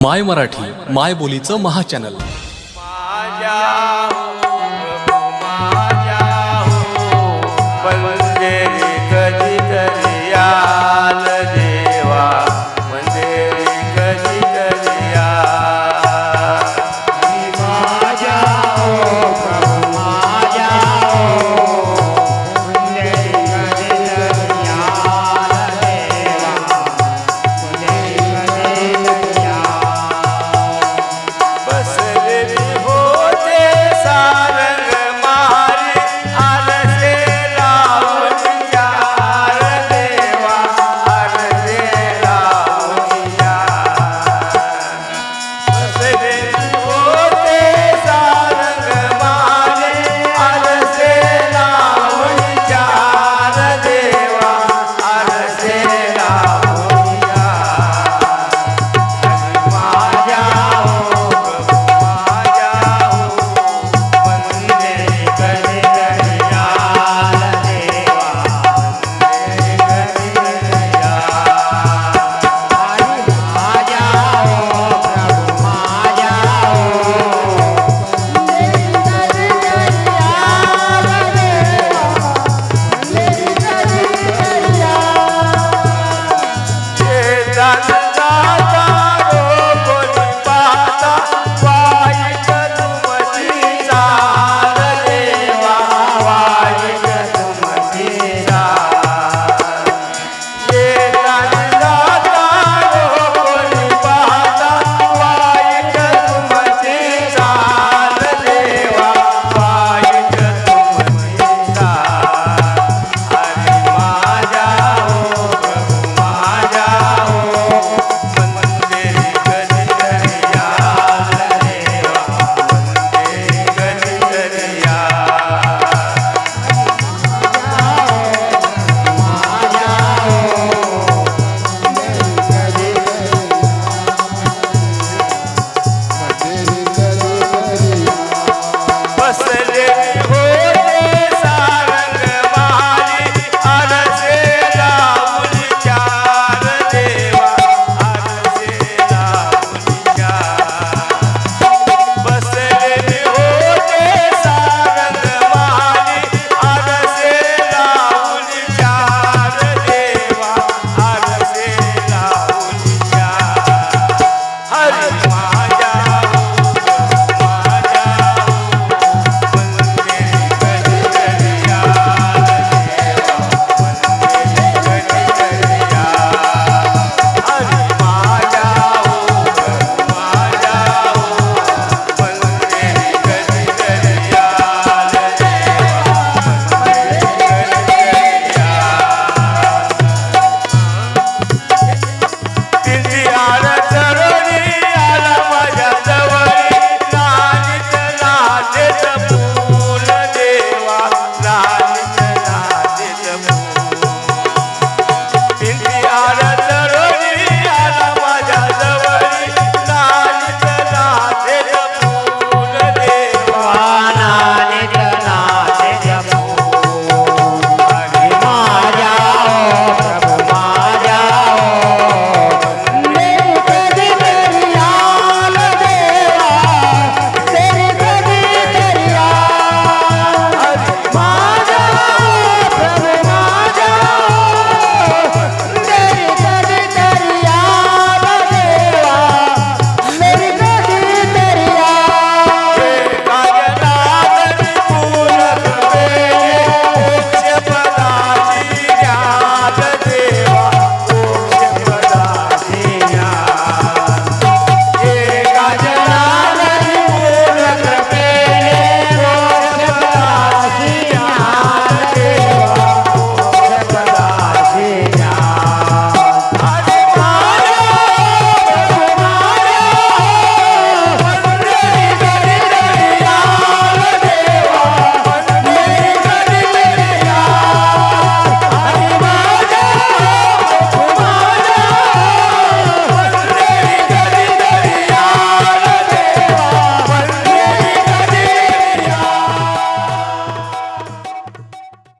माय मराठी माय बोलीचं महाचॅनल माझ्या